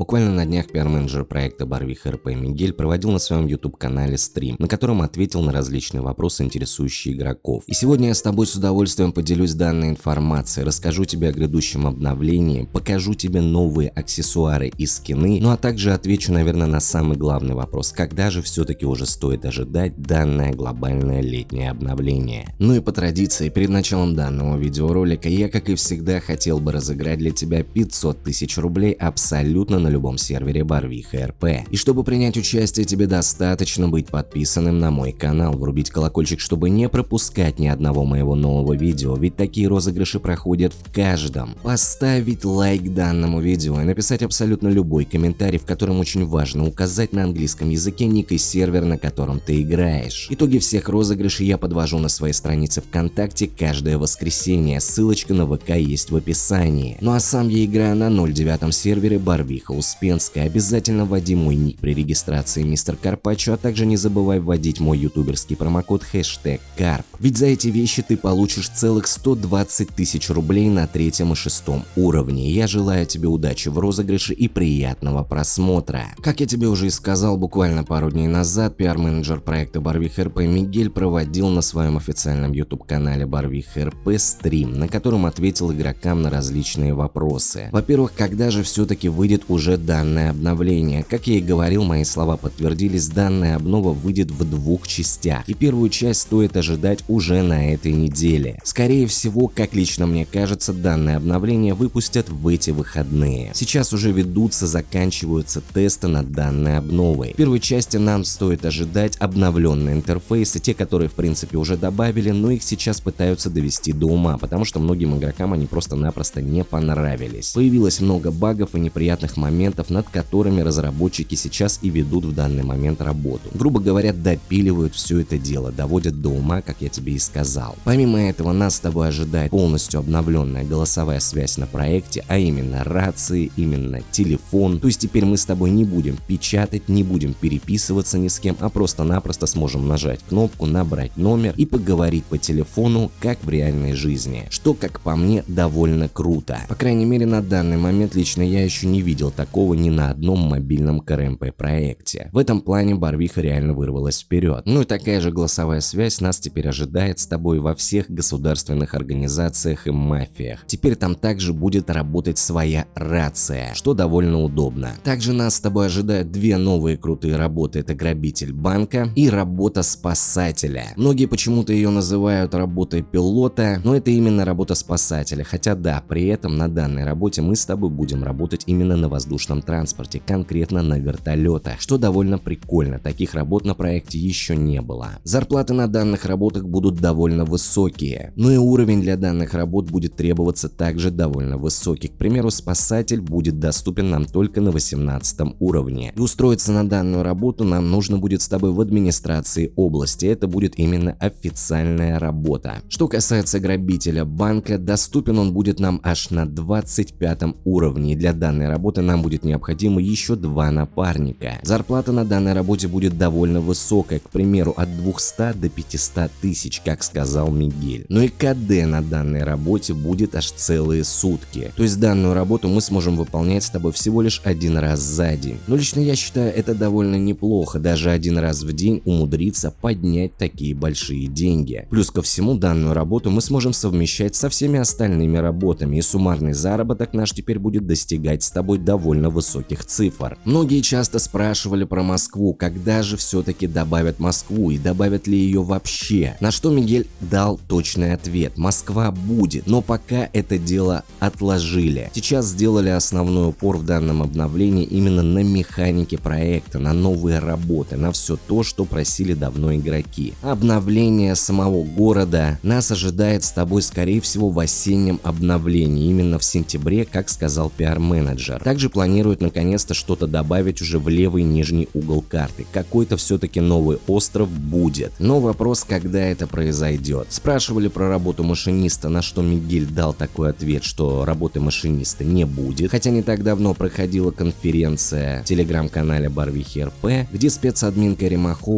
Буквально на днях пиар-менеджер проекта Барвиха РП Мигель проводил на своем YouTube-канале стрим, на котором ответил на различные вопросы, интересующие игроков. И сегодня я с тобой с удовольствием поделюсь данной информацией, расскажу тебе о грядущем обновлении, покажу тебе новые аксессуары и скины, ну а также отвечу, наверное, на самый главный вопрос, когда же все-таки уже стоит ожидать данное глобальное летнее обновление. Ну и по традиции, перед началом данного видеоролика я, как и всегда, хотел бы разыграть для тебя 500 тысяч рублей абсолютно на любом сервере Барвиха РП. И чтобы принять участие, тебе достаточно быть подписанным на мой канал, врубить колокольчик, чтобы не пропускать ни одного моего нового видео, ведь такие розыгрыши проходят в каждом. Поставить лайк данному видео и написать абсолютно любой комментарий, в котором очень важно указать на английском языке ник и сервер, на котором ты играешь. Итоги всех розыгрышей я подвожу на своей странице ВКонтакте каждое воскресенье, ссылочка на ВК есть в описании. Ну а сам я играю на 09 сервере Барвиха Успенская. Обязательно вводи мой ник при регистрации мистер Карпачо, а также не забывай вводить мой ютуберский промокод хэштег Карп. Ведь за эти вещи ты получишь целых 120 тысяч рублей на третьем и шестом уровне. Я желаю тебе удачи в розыгрыше и приятного просмотра. Как я тебе уже и сказал буквально пару дней назад, пиар-менеджер проекта Барвих РП Мигель проводил на своем официальном YouTube канале Барвих РП стрим, на котором ответил игрокам на различные вопросы. Во-первых, когда же все-таки выйдет уже уже данное обновление. Как я и говорил, мои слова подтвердились, данная обнова выйдет в двух частях, и первую часть стоит ожидать уже на этой неделе. Скорее всего, как лично мне кажется, данное обновление выпустят в эти выходные. Сейчас уже ведутся, заканчиваются тесты над данной обновой. В первой части нам стоит ожидать обновленные интерфейсы, те, которые в принципе уже добавили, но их сейчас пытаются довести до ума, потому что многим игрокам они просто-напросто не понравились. Появилось много багов и неприятных моментов моментов, над которыми разработчики сейчас и ведут в данный момент работу. Грубо говоря, допиливают все это дело, доводят до ума, как я тебе и сказал. Помимо этого, нас с тобой ожидает полностью обновленная голосовая связь на проекте, а именно рации, именно телефон. То есть теперь мы с тобой не будем печатать, не будем переписываться ни с кем, а просто-напросто сможем нажать кнопку, набрать номер и поговорить по телефону, как в реальной жизни. Что, как по мне, довольно круто. По крайней мере, на данный момент лично я еще не видел такого ни на одном мобильном КРМП проекте. В этом плане Барвиха реально вырвалась вперед. Ну и такая же голосовая связь нас теперь ожидает с тобой во всех государственных организациях и мафиях. Теперь там также будет работать своя рация, что довольно удобно. Также нас с тобой ожидают две новые крутые работы. Это грабитель банка и работа спасателя. Многие почему-то ее называют работой пилота, но это именно работа спасателя. Хотя да, при этом на данной работе мы с тобой будем работать именно на воздушном воздушном транспорте, конкретно на вертолетах, что довольно прикольно, таких работ на проекте еще не было. Зарплаты на данных работах будут довольно высокие, но и уровень для данных работ будет требоваться также довольно высокий. К примеру, спасатель будет доступен нам только на 18 уровне. И устроиться на данную работу нам нужно будет с тобой в администрации области, это будет именно официальная работа. Что касается грабителя банка, доступен он будет нам аж на 25 уровне, и для данной работы нам будет будет необходимо еще два напарника. Зарплата на данной работе будет довольно высокая, к примеру, от 200 до 500 тысяч, как сказал Мигель. Но и КД на данной работе будет аж целые сутки. То есть данную работу мы сможем выполнять с тобой всего лишь один раз за день. Но лично я считаю это довольно неплохо, даже один раз в день умудриться поднять такие большие деньги. Плюс ко всему данную работу мы сможем совмещать со всеми остальными работами и суммарный заработок наш теперь будет достигать с тобой довольно довольно высоких цифр. Многие часто спрашивали про Москву, когда же все-таки добавят Москву и добавят ли ее вообще. На что Мигель дал точный ответ. Москва будет, но пока это дело отложили. Сейчас сделали основной упор в данном обновлении именно на механике проекта, на новые работы, на все то, что просили давно игроки. Обновление самого города нас ожидает с тобой скорее всего в осеннем обновлении, именно в сентябре, как сказал пиар-менеджер. Также планируют наконец-то что-то добавить уже в левый нижний угол карты. Какой-то все-таки новый остров будет. Но вопрос, когда это произойдет. Спрашивали про работу машиниста, на что Мигель дал такой ответ, что работы машиниста не будет. Хотя не так давно проходила конференция в телеграм-канале Барвихи РП, где спецадмин Кэрри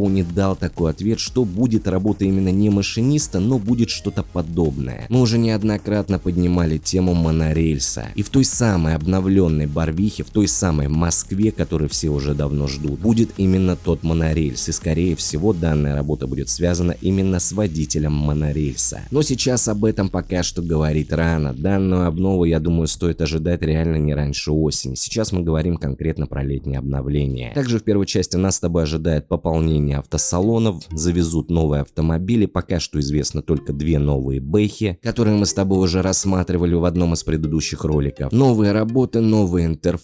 не дал такой ответ, что будет работа именно не машиниста, но будет что-то подобное. Мы уже неоднократно поднимали тему монорельса. И в той самой обновленной Барвихе Барвихе, в той самой Москве, которую все уже давно ждут, будет именно тот монорельс. И скорее всего данная работа будет связана именно с водителем монорельса. Но сейчас об этом пока что говорить рано. Данную обнову, я думаю, стоит ожидать реально не раньше осени. Сейчас мы говорим конкретно про летнее обновление. Также в первой части нас с тобой ожидает пополнение автосалонов, завезут новые автомобили, пока что известно только две новые бэхи, которые мы с тобой уже рассматривали в одном из предыдущих роликов. Новые работы, новые интерфейсы,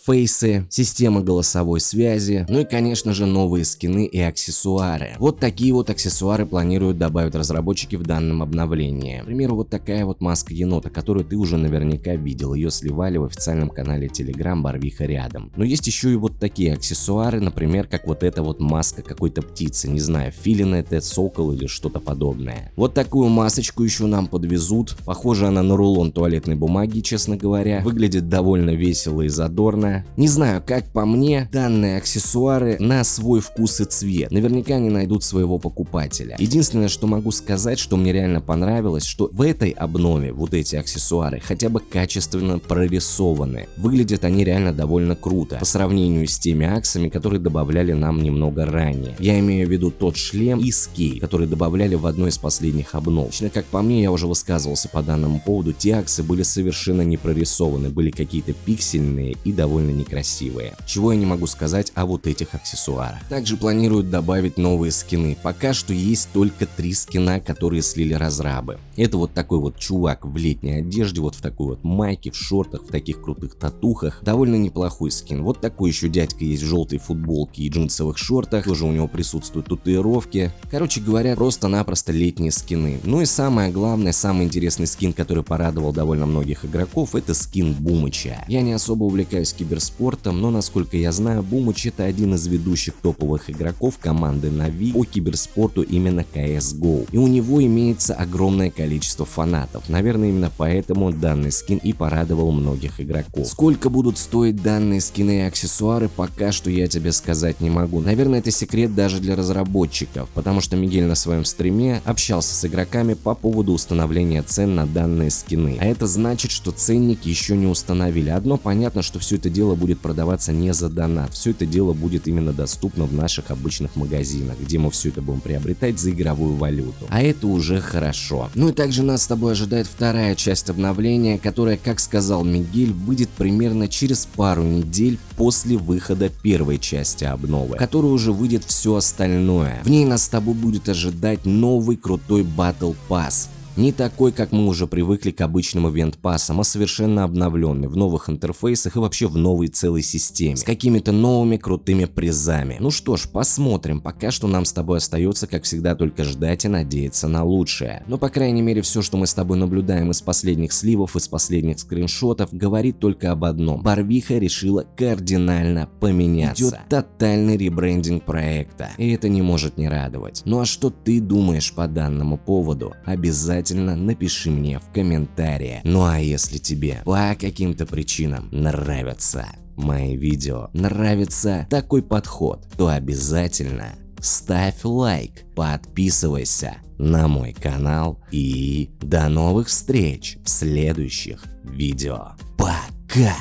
система голосовой связи, ну и конечно же новые скины и аксессуары. Вот такие вот аксессуары планируют добавить разработчики в данном обновлении. К примеру, вот такая вот маска енота, которую ты уже наверняка видел, ее сливали в официальном канале Telegram Барвиха рядом. Но есть еще и вот такие аксессуары, например, как вот эта вот маска какой-то птицы, не знаю, филин это, сокол или что-то подобное. Вот такую масочку еще нам подвезут, похоже она на рулон туалетной бумаги, честно говоря, выглядит довольно весело и задорно. Не знаю, как по мне, данные аксессуары на свой вкус и цвет, наверняка они найдут своего покупателя. Единственное, что могу сказать, что мне реально понравилось, что в этой обнове вот эти аксессуары хотя бы качественно прорисованы. Выглядят они реально довольно круто по сравнению с теми аксами, которые добавляли нам немного ранее. Я имею в виду тот шлем и скей, который добавляли в одной из последних обнов. Лично как по мне, я уже высказывался по данному поводу, те аксы были совершенно не прорисованы, были какие-то пиксельные и довольно некрасивые. Чего я не могу сказать о вот этих аксессуарах. Также планируют добавить новые скины. Пока что есть только три скина, которые слили разрабы. Это вот такой вот чувак в летней одежде, вот в такой вот майке, в шортах, в таких крутых татухах. Довольно неплохой скин. Вот такой еще дядька есть в желтой футболке и джинсовых шортах. Тоже у него присутствуют татуировки. Короче говоря, просто-напросто летние скины. Ну и самое главное, самый интересный скин, который порадовал довольно многих игроков, это скин Бумыча. Я не особо увлекаюсь киберспортом, но насколько я знаю, Бумыч это один из ведущих топовых игроков команды Navi по киберспорту именно CSGO. И у него имеется огромное количество фанатов. Наверное, именно поэтому данный скин и порадовал многих игроков. Сколько будут стоить данные скины и аксессуары, пока что я тебе сказать не могу. Наверное, это секрет даже для разработчиков, потому что Мигель на своем стриме общался с игроками по поводу установления цен на данные скины. А это значит, что ценник еще не установили. Одно понятно, что все это дело будет продаваться не за донат. Все это дело будет именно доступно в наших обычных магазинах, где мы все это будем приобретать за игровую валюту. А это уже хорошо. Ну и также нас с тобой ожидает вторая часть обновления, которая, как сказал Мигель, выйдет примерно через пару недель после выхода первой части обновы, которая уже выйдет все остальное. В ней нас с тобой будет ожидать новый крутой Battle Pass, не такой, как мы уже привыкли к обычным ивент-пассам, а совершенно обновленный, в новых интерфейсах и вообще в новой целой системе, с какими-то новыми крутыми призами. Ну что ж, посмотрим, пока что нам с тобой остается, как всегда, только ждать и надеяться на лучшее. Но по крайней мере все, что мы с тобой наблюдаем из последних сливов, из последних скриншотов, говорит только об одном. Барвиха решила кардинально поменяться. Идет тотальный ребрендинг проекта, и это не может не радовать. Ну а что ты думаешь по данному поводу? Обязательно обязательно напиши мне в комментариях. Ну а если тебе по каким-то причинам нравятся мои видео, нравится такой подход, то обязательно ставь лайк, подписывайся на мой канал и до новых встреч в следующих видео. Пока!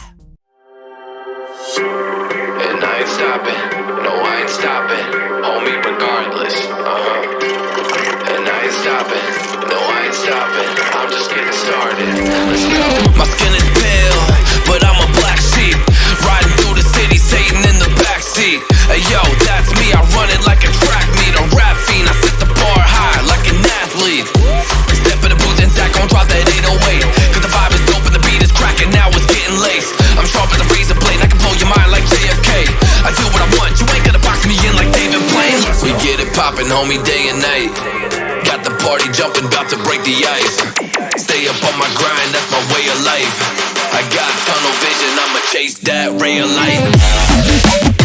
And I ain't stopping, no I ain't stopping, homie regardless, uh-huh. And I ain't stopping. No, I ain't stopping. I'm just getting started. Let's go. My skin is pale, but I'm a get it poppin', homie, day and night Got the party jumping, about to break the ice. Stay up on my grind, that's my way of life. I got tunnel vision, I'ma chase that ray of light.